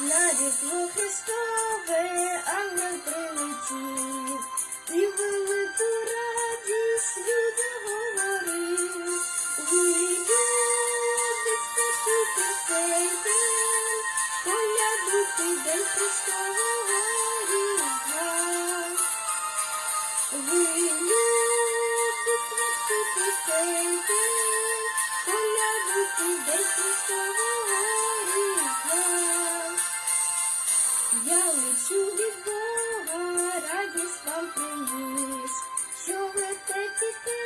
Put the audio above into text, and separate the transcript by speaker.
Speaker 1: На різдво Христове ангел прилетів, і велику радість людям говорив. Ви люди, спочити цей день, колядуйте день Христового різдва. Ви люди, спочити цей день, колядуйте день Христового Я лечу від Бога, радість вам приніс, що ви те.